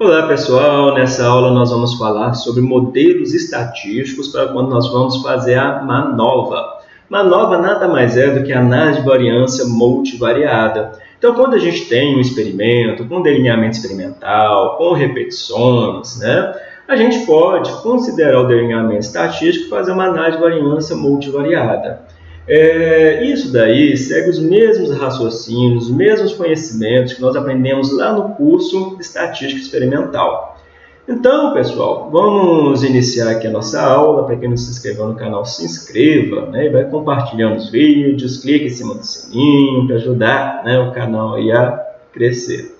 Olá pessoal, nessa aula nós vamos falar sobre modelos estatísticos para quando nós vamos fazer a MANOVA. MANOVA nada mais é do que análise de variância multivariada. Então quando a gente tem um experimento com delineamento experimental, com repetições, né, a gente pode considerar o delineamento estatístico e fazer uma análise de variância multivariada. É, isso daí segue os mesmos raciocínios, os mesmos conhecimentos que nós aprendemos lá no curso de Estatística Experimental. Então, pessoal, vamos iniciar aqui a nossa aula. Para quem não se inscreveu no canal, se inscreva né, e vai compartilhando os vídeos, clique em cima do sininho para ajudar né, o canal a crescer.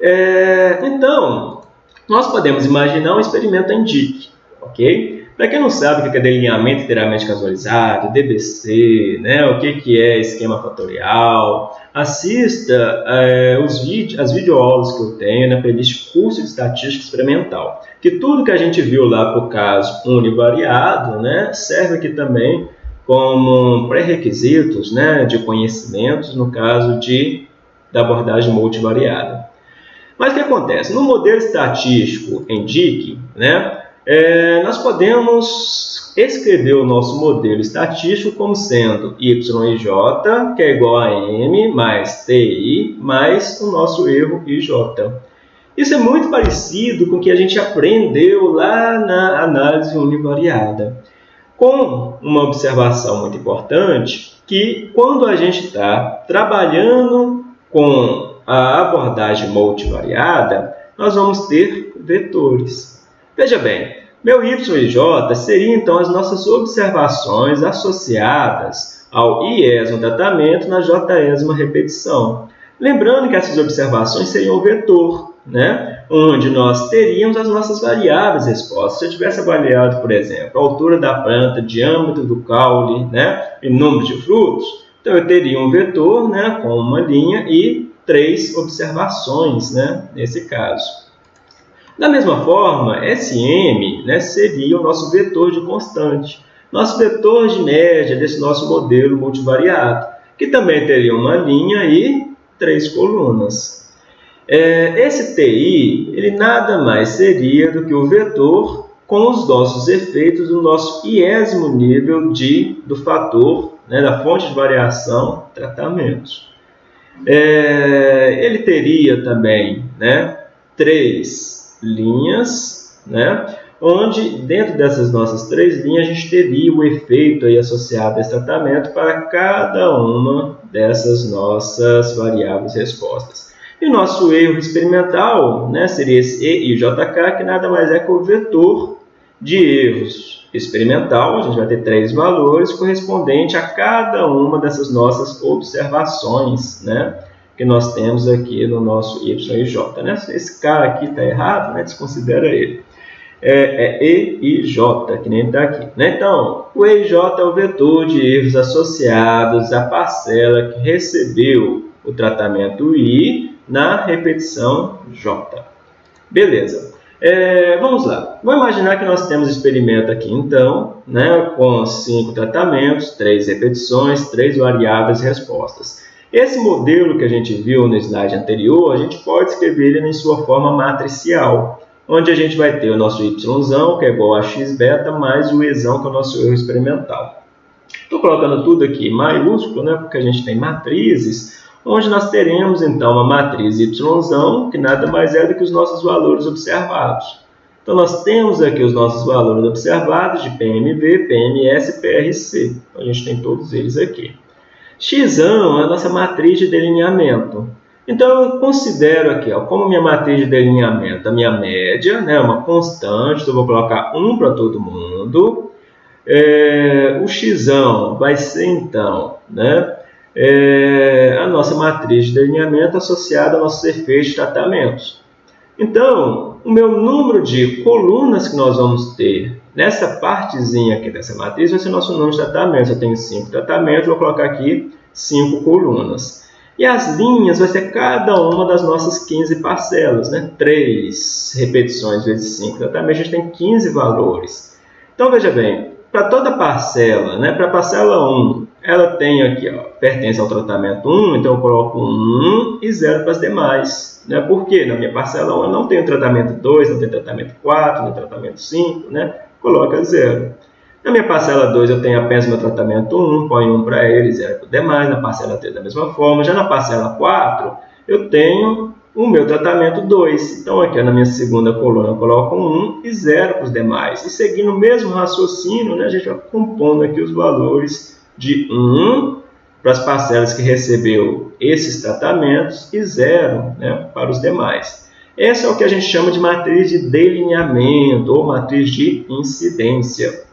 É, então, nós podemos imaginar um experimento em DIC, ok? Para quem não sabe o que é delineamento inteiramente casualizado, DBC, né, o que é esquema fatorial, assista é, os as videoaulas que eu tenho na playlist Curso de Estatística Experimental, que tudo que a gente viu lá para o caso univariado né, serve aqui também como pré-requisitos né, de conhecimentos no caso de, da abordagem multivariada. Mas o que acontece? No modelo estatístico em DIC, né, é, nós podemos escrever o nosso modelo estatístico como sendo y e j, que é igual a m mais ti mais o nosso erro ij. Isso é muito parecido com o que a gente aprendeu lá na análise univariada, com uma observação muito importante, que quando a gente está trabalhando com a abordagem multivariada, nós vamos ter vetores. Veja bem, meu y e j seriam então as nossas observações associadas ao iésimo tratamento na jésima repetição. Lembrando que essas observações seriam o vetor, né? onde nós teríamos as nossas variáveis respostas. Se eu tivesse avaliado, por exemplo, a altura da planta, diâmetro do caule né? e número de frutos, então eu teria um vetor né? com uma linha e três observações né? nesse caso. Da mesma forma, SM né, seria o nosso vetor de constante, nosso vetor de média desse nosso modelo multivariado, que também teria uma linha e três colunas. É, esse TI ele nada mais seria do que o vetor com os nossos efeitos do nosso iésimo nível de, do fator, né, da fonte de variação, tratamentos. É, ele teria também né, três linhas, né? onde dentro dessas nossas três linhas a gente teria o efeito aí associado a esse tratamento para cada uma dessas nossas variáveis respostas. E o nosso erro experimental né, seria esse E e JK, que nada mais é que o vetor de erros experimental. A gente vai ter três valores correspondente a cada uma dessas nossas observações, né? Que nós temos aqui no nosso y e j. Né? Esse cara aqui está errado, né? desconsidera ele. É, é E e J, que nem está aqui. Né? Então, o E e J é o vetor de erros associados à parcela que recebeu o tratamento I na repetição J. Beleza. É, vamos lá. Vamos imaginar que nós temos experimento aqui, então, né, com cinco tratamentos, três repetições, três variáveis e respostas. Esse modelo que a gente viu no slide anterior, a gente pode escrever ele em sua forma matricial, onde a gente vai ter o nosso y, que é igual a x beta, mais o e, que é o nosso erro experimental. Estou colocando tudo aqui maiúsculo, né, porque a gente tem matrizes, onde nós teremos então uma matriz y, que nada mais é do que os nossos valores observados. Então, nós temos aqui os nossos valores observados de PMV, PMS e PRC. Então, a gente tem todos eles aqui. X é a nossa matriz de delineamento. Então, eu considero aqui, ó, como minha matriz de delineamento, a minha média, né, uma constante, então eu vou colocar 1 para todo mundo. É, o x vai ser, então, né, é, a nossa matriz de delineamento associada aos nossos efeitos de tratamentos. Então, o meu número de colunas que nós vamos ter Nessa partezinha aqui dessa matriz vai ser nosso número de tratamentos. Eu tenho cinco tratamentos, vou colocar aqui cinco colunas. E as linhas vai ser cada uma das nossas 15 parcelas, né? 3 repetições vezes 5 tratamentos, a gente tem 15 valores. Então, veja bem, para toda parcela, né? para a parcela 1 ela tem aqui, ó, pertence ao tratamento 1, então eu coloco 1 e 0 para as demais. Né? Por quê? Na minha parcela 1 eu não tenho tratamento 2, não tenho tratamento 4, não tenho tratamento 5, né? coloca 0. Na minha parcela 2 eu tenho apenas meu tratamento 1, põe 1 para ele, 0 para os demais. Na parcela 3 da mesma forma. Já na parcela 4 eu tenho o meu tratamento 2. Então aqui na minha segunda coluna eu coloco 1 e 0 para os demais. E seguindo o mesmo raciocínio, né, a gente vai compondo aqui os valores de 1 para as parcelas que recebeu esses tratamentos e 0 né, para os demais. Essa é o que a gente chama de matriz de delineamento ou matriz de incidência,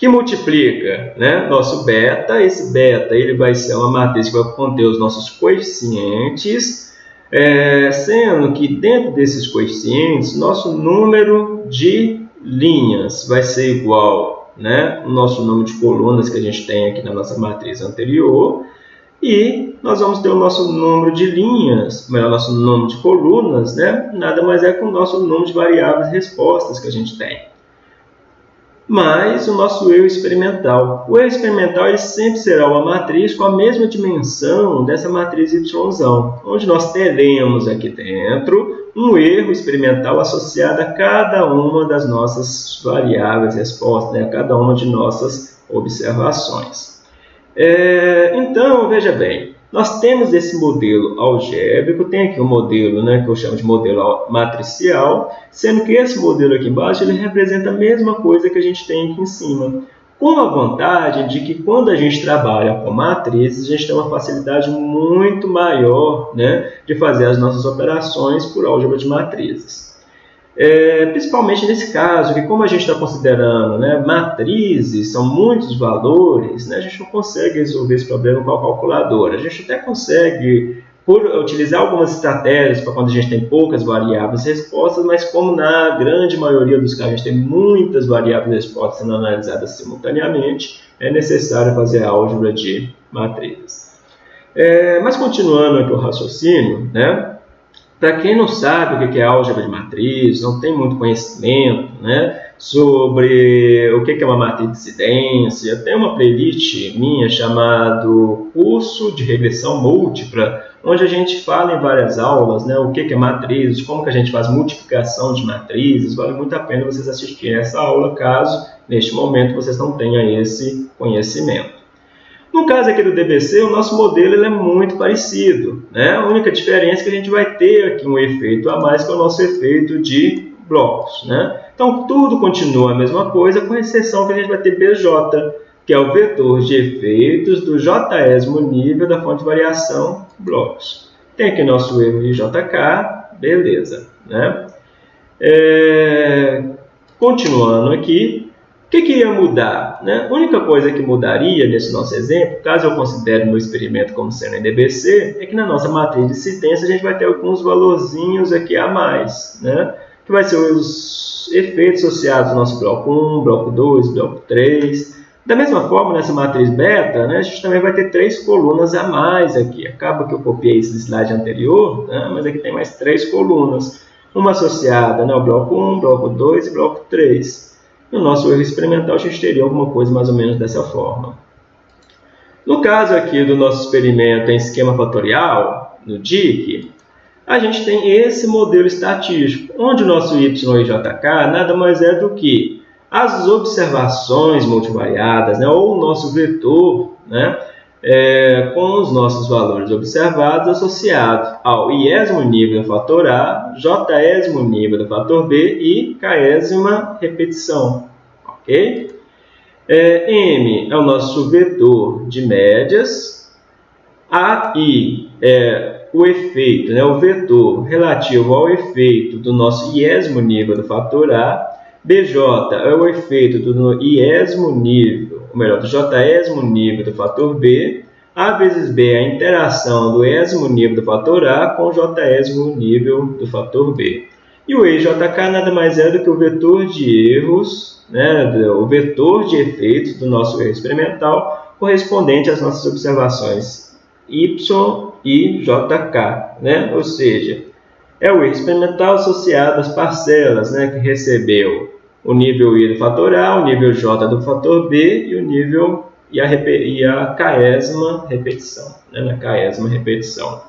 que multiplica né, nosso beta. Esse beta ele vai ser uma matriz que vai conter os nossos coeficientes, é, sendo que dentro desses coeficientes, nosso número de linhas vai ser igual né, nosso número de colunas que a gente tem aqui na nossa matriz anterior, e nós vamos ter o nosso número de linhas, melhor, nosso número de colunas, né, nada mais é que o nosso número de variáveis respostas que a gente tem mais o nosso eu experimental. O eu experimental ele sempre será uma matriz com a mesma dimensão dessa matriz y, onde nós teremos aqui dentro um erro experimental associado a cada uma das nossas variáveis respostas, né? a cada uma de nossas observações. É, então, veja bem, nós temos esse modelo algébrico, tem aqui um modelo né, que eu chamo de modelo matricial, sendo que esse modelo aqui embaixo ele representa a mesma coisa que a gente tem aqui em cima, com a vantagem de que quando a gente trabalha com matrizes, a gente tem uma facilidade muito maior né, de fazer as nossas operações por álgebra de matrizes. É, principalmente nesse caso, que como a gente está considerando né, matrizes, são muitos valores, né, a gente não consegue resolver esse problema com a calculadora. A gente até consegue por utilizar algumas estratégias para quando a gente tem poucas variáveis respostas, mas como na grande maioria dos casos a gente tem muitas variáveis respostas sendo analisadas simultaneamente, é necessário fazer álgebra de matrizes. É, mas continuando aqui o raciocínio, né, para quem não sabe o que é álgebra de matriz, não tem muito conhecimento né, sobre o que é uma matriz de incidência, tem uma playlist minha chamada Curso de Regressão Múltipla, onde a gente fala em várias aulas né, o que é matriz, como que a gente faz multiplicação de matrizes. Vale muito a pena vocês assistirem essa aula, caso neste momento vocês não tenham esse conhecimento. No caso aqui do DBC, o nosso modelo é muito parecido. Né? A única diferença é que a gente vai ter aqui um efeito a mais, que é o nosso efeito de blocos. Né? Então, tudo continua a mesma coisa, com exceção que a gente vai ter BJ, que é o vetor de efeitos do jésimo nível da fonte de variação blocos. Tem aqui nosso erro de JK, beleza. Né? É... Continuando aqui, o que, que ia mudar? Né? A única coisa que mudaria nesse nosso exemplo, caso eu considere meu experimento como sendo NDBC, é que na nossa matriz de incidência a gente vai ter alguns valorzinhos aqui a mais, né? que vai ser os efeitos associados ao nosso bloco 1, bloco 2, bloco 3. Da mesma forma, nessa matriz beta, né, a gente também vai ter três colunas a mais aqui. Acaba que eu copiei esse slide anterior, né, mas aqui tem mais três colunas. Uma associada né, ao bloco 1, bloco 2 e bloco 3. No nosso erro experimental, a gente teria alguma coisa mais ou menos dessa forma. No caso aqui do nosso experimento em esquema fatorial, no DIC, a gente tem esse modelo estatístico, onde o nosso y e jk nada mais é do que as observações multivariadas, né, ou o nosso vetor, né, é, com os nossos valores observados associados ao iésimo nível do fator A, jésimo nível do fator B e késima repetição. Ok? É, M é o nosso vetor de médias, AI é o efeito, né, o vetor relativo ao efeito do nosso iésimo nível do fator A, BJ é o efeito do iésimo nível ou melhor, do jésimo nível do fator B, A vezes B é a interação do ésimo nível do fator A com o jésimo nível do fator B. E o EJK nada mais é do que o vetor de erros, né, o vetor de efeitos do nosso erro experimental correspondente às nossas observações Y e JK, né? ou seja, é o erro experimental associado às parcelas né, que recebeu o nível I do fator A, o nível J do fator B e o nível e a, e a repetição, né? na caésima repetição.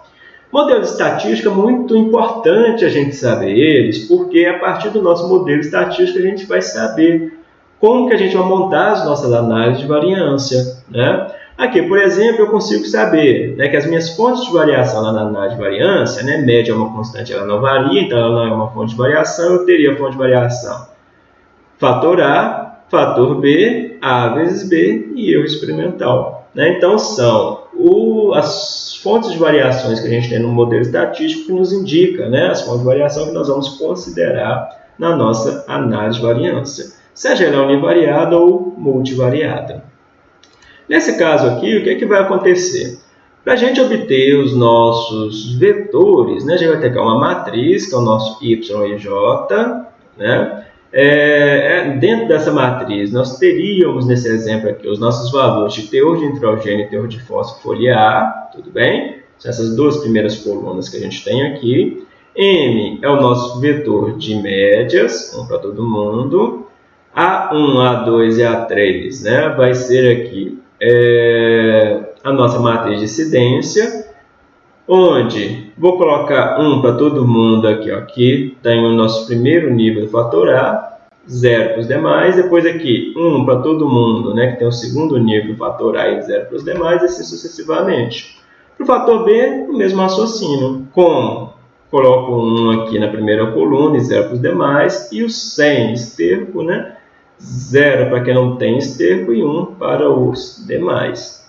Modelo de estatística é muito importante a gente saber eles, porque a partir do nosso modelo estatístico a gente vai saber como que a gente vai montar as nossas análises de variância. Né? Aqui, por exemplo, eu consigo saber né, que as minhas fontes de variação lá na análise de variância, né, média é uma constante, ela não varia, então ela não é uma fonte de variação, eu teria fonte de variação fator A, fator B, A vezes B e eu experimental. Né? Então, são o, as fontes de variações que a gente tem no modelo estatístico que nos indica né, as fontes de variação que nós vamos considerar na nossa análise de variância, seja ela univariada ou multivariada. Nesse caso aqui, o que, é que vai acontecer? Para a gente obter os nossos vetores, né, a gente vai ter uma matriz, que é o nosso y e j, né? É, é, dentro dessa matriz, nós teríamos nesse exemplo aqui os nossos valores de teor de nitrogênio e teor de fósforo foliar, tudo bem? São essas duas primeiras colunas que a gente tem aqui. M é o nosso vetor de médias, um para todo mundo. A1, A2 e A3 né, vai ser aqui é, a nossa matriz de incidência, onde? Vou colocar 1 para todo mundo aqui, ó, aqui. Tem o nosso primeiro nível do fator A, 0 para os demais, depois aqui 1 para todo mundo, né, que tem o segundo nível do fator A e 0 para os demais, e assim sucessivamente. Para o fator B, o mesmo raciocínio, como? Coloco 1 aqui na primeira coluna e 0 para os demais, e o sem esterco, né, 0 para quem não tem esterco e 1 para os demais.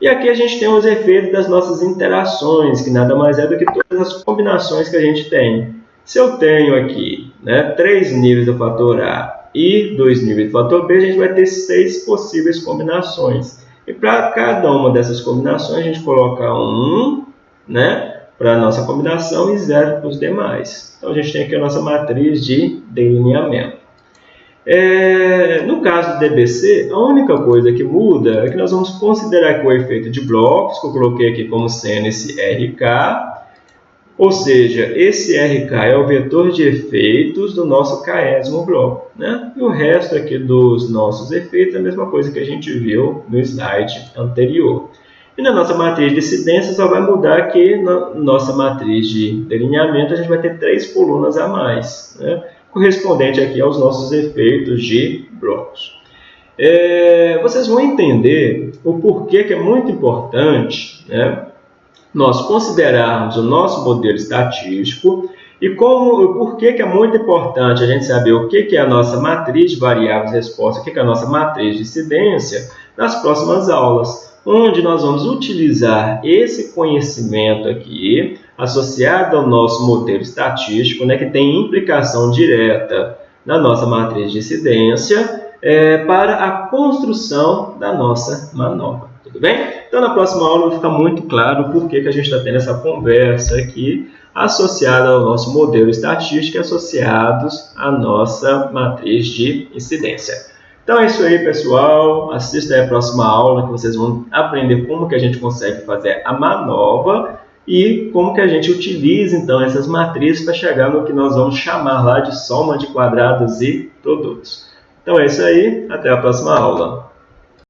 E aqui a gente tem os efeitos das nossas interações, que nada mais é do que todas as combinações que a gente tem. Se eu tenho aqui né, três níveis do fator A e dois níveis do fator B, a gente vai ter seis possíveis combinações. E para cada uma dessas combinações, a gente coloca um né, para a nossa combinação e zero para os demais. Então, a gente tem aqui a nossa matriz de delineamento. É, no caso do DBC, a única coisa que muda é que nós vamos considerar que o efeito de blocos, que eu coloquei aqui como sendo esse RK, ou seja, esse RK é o vetor de efeitos do nosso késimo bloco. Né? E o resto aqui dos nossos efeitos é a mesma coisa que a gente viu no slide anterior. E na nossa matriz de incidência só vai mudar que na nossa matriz de delineamento a gente vai ter três colunas a mais. Né? Correspondente aqui aos nossos efeitos de blocos. É, vocês vão entender o porquê que é muito importante né, nós considerarmos o nosso modelo estatístico e como, o porquê que é muito importante a gente saber o que, que é a nossa matriz de variáveis resposta, o que, que é a nossa matriz de incidência nas próximas aulas, onde nós vamos utilizar esse conhecimento aqui associada ao nosso modelo estatístico, né, que tem implicação direta na nossa matriz de incidência, é, para a construção da nossa manobra. Tudo bem? Então, na próxima aula vai ficar muito claro por que, que a gente está tendo essa conversa aqui associada ao nosso modelo estatístico e associados à nossa matriz de incidência. Então é isso aí, pessoal. Assista a próxima aula que vocês vão aprender como que a gente consegue fazer a manobra e como que a gente utiliza então essas matrizes para chegar no que nós vamos chamar lá de soma de quadrados e produtos. Então é isso aí, até a próxima aula.